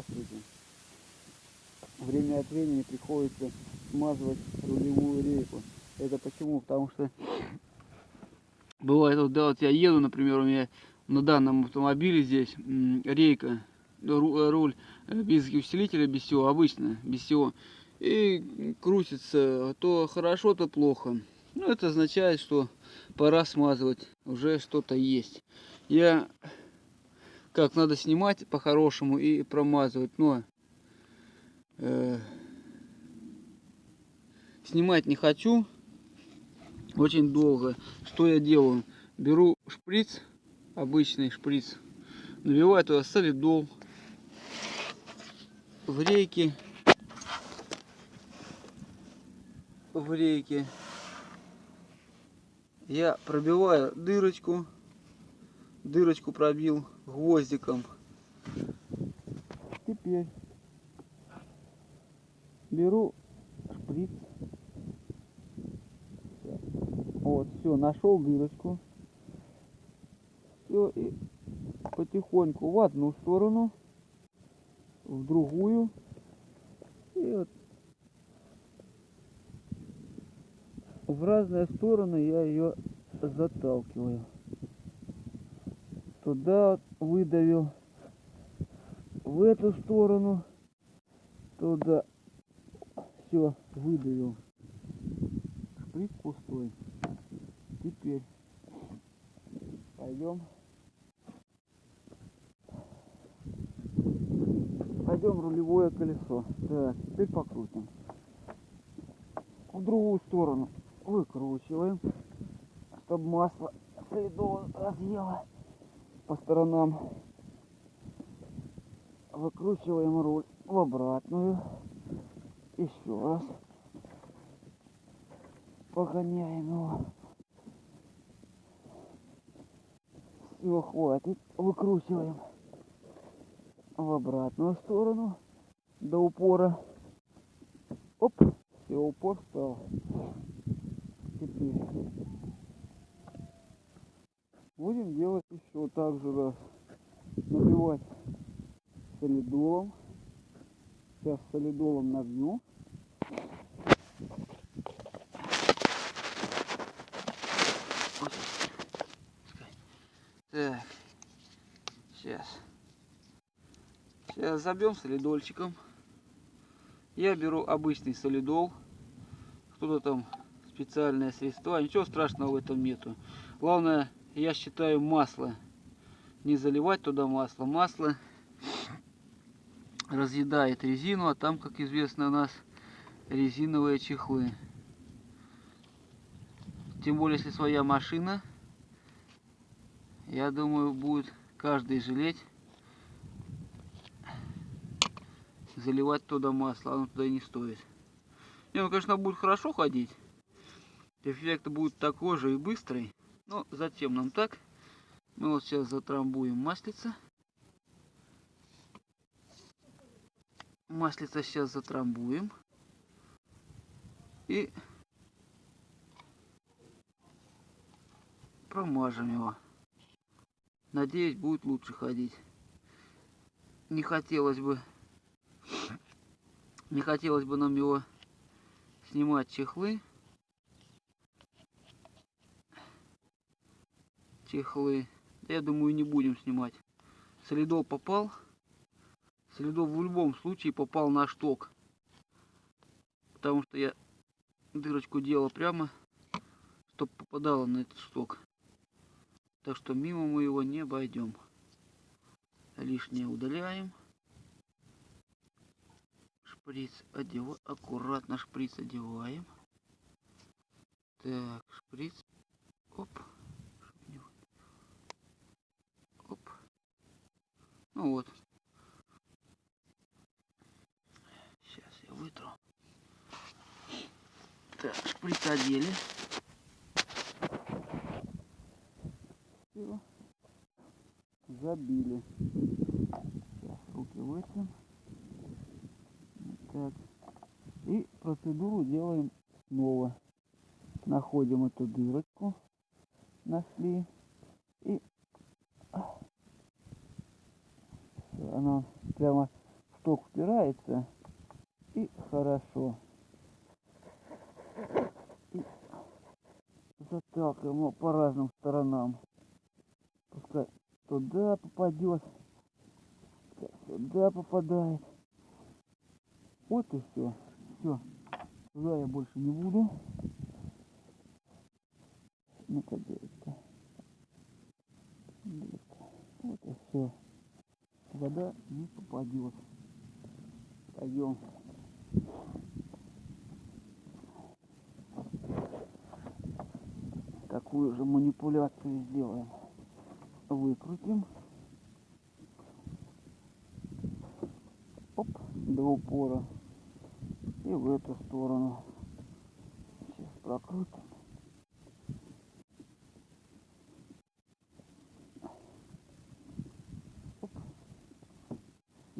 Здравствуйте. Время от времени приходится смазывать рулевую рейку. Это почему? Потому что бывает, вот, да, вот я еду, например, у меня на данном автомобиле здесь рейка, руль э, без усилителя, без всего, обычно, без всего. И крутится то хорошо, то плохо. Ну, это означает, что пора смазывать, уже что-то есть. Я как надо снимать по-хорошему и промазывать, но э, снимать не хочу очень долго. Что я делаю? Беру шприц, обычный шприц, набиваю туда солидол в рейке, в рейке я пробиваю дырочку, дырочку пробил гвоздиком. Теперь беру шприц. Вот, все, нашел дырочку. Все, и потихоньку в одну сторону, в другую. И вот в разные стороны я ее заталкиваю. Туда выдавил, в эту сторону, туда все выдавил. Шприц пустой. Теперь пойдем. Пойдем рулевое колесо. Так, теперь покрутим. В другую сторону выкручиваем, чтобы масло следово разъело по сторонам. Выкручиваем руль в обратную. Еще раз. Погоняем его. Все, хватит. Выкручиваем в обратную сторону до упора. Оп, все, упор стал теперь будем делать еще так же раз набивать солидолом. Сейчас солидолом набью. Так. Сейчас. Сейчас забьем солидольчиком. Я беру обычный солидол. Кто-то там специальное средство. Ничего страшного в этом нету. Главное, я считаю, масло. Не заливать туда масло. Масло разъедает резину, а там, как известно, у нас резиновые чехлы. Тем более, если своя машина, я думаю, будет каждый жалеть заливать туда масло, оно туда не стоит. Не, ну, конечно, будет хорошо ходить. Эффект будет такой же и быстрый. Но затем нам так? Мы вот сейчас затрамбуем маслица. Маслица сейчас затрамбуем. И промажем его. Надеюсь, будет лучше ходить. Не хотелось бы, не хотелось бы нам его снимать чехлы. Чехлы. Да я думаю, не будем снимать. Солидол попал. Солидол в любом случае попал на шток. Потому что я дырочку делал прямо, чтобы попадало на этот шток. Так что мимо мы его не обойдем. Лишнее удаляем. Шприц одеваем. Аккуратно шприц одеваем. Так, шприц. Оп. Ну вот. Сейчас я вытру. Так, шприц. Забили. Руки вытрем. Так. И процедуру делаем снова. Находим эту дырочку. Нашли. И она прямо шток впирается и хорошо. И заталкиваем его по разным сторонам. Пускай туда попадет, пускай сюда попадает. Вот и все. Все. Туда я больше не буду. Ну-ка. Вот и все. Вода не попадет. Пойдем. Такую же манипуляцию сделаем. Выкрутим. Оп, до упора. И в эту сторону. Сейчас прокрутим.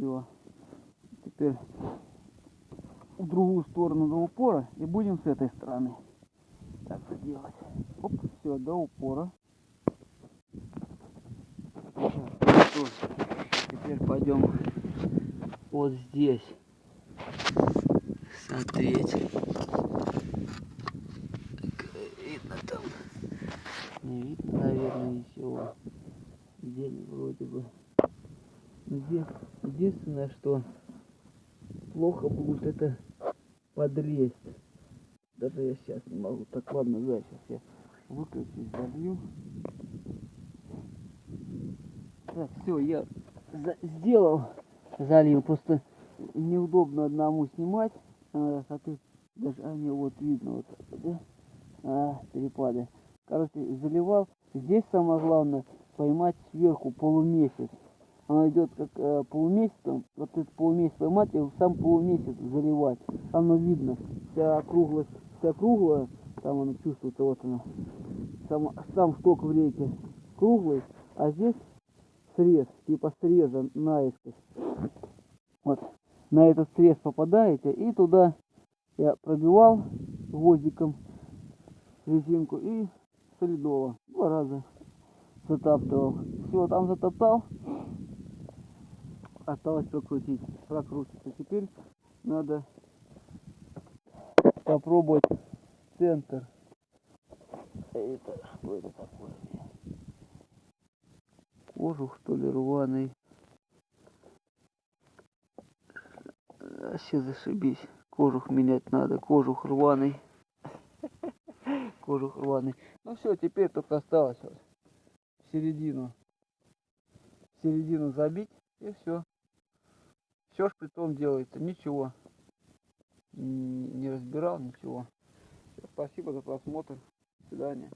Все. Теперь в другую сторону до упора и будем с этой стороны так вот делать. Оп, все, до упора. Всё. Теперь пойдем вот здесь смотреть. Видно там. Не видно, наверное, ничего. День вроде бы. Единственное, что плохо будет это подлезть. Даже я сейчас не могу. Так, ладно, да, сейчас я выключусь, залью. Так, все, я за- сделал, залил. Просто неудобно одному снимать. А, а ты даже, а не, вот видно вот да? А, перепады. Короче, заливал. Здесь самое главное поймать сверху полумесяц. Она идет как э, полумесяцем. Вот этот полумесяц поймать и сам полумесяц заливать. Оно видно. Вся округлость, вся круглая. Там она чувствуется, вот она. Сам, сам шток в реке круглый, а здесь срез, типа среза наискось. Вот. На этот срез попадаете и туда я пробивал гвоздиком резинку и солидола. Два раза затаптывал. Все, там затоптал. Осталось прокрутить. Прокрутится. Теперь надо попробовать центр. Это что это такое? Кожух что ли рваный. Вообще зашибись. Кожух менять надо. Кожух рваный. Кожух рваный. Ну все, теперь только осталось вот в середину. В середину забить и все. Все шприцом делается. Ничего. Не разбирал ничего. Спасибо за просмотр. До свидания.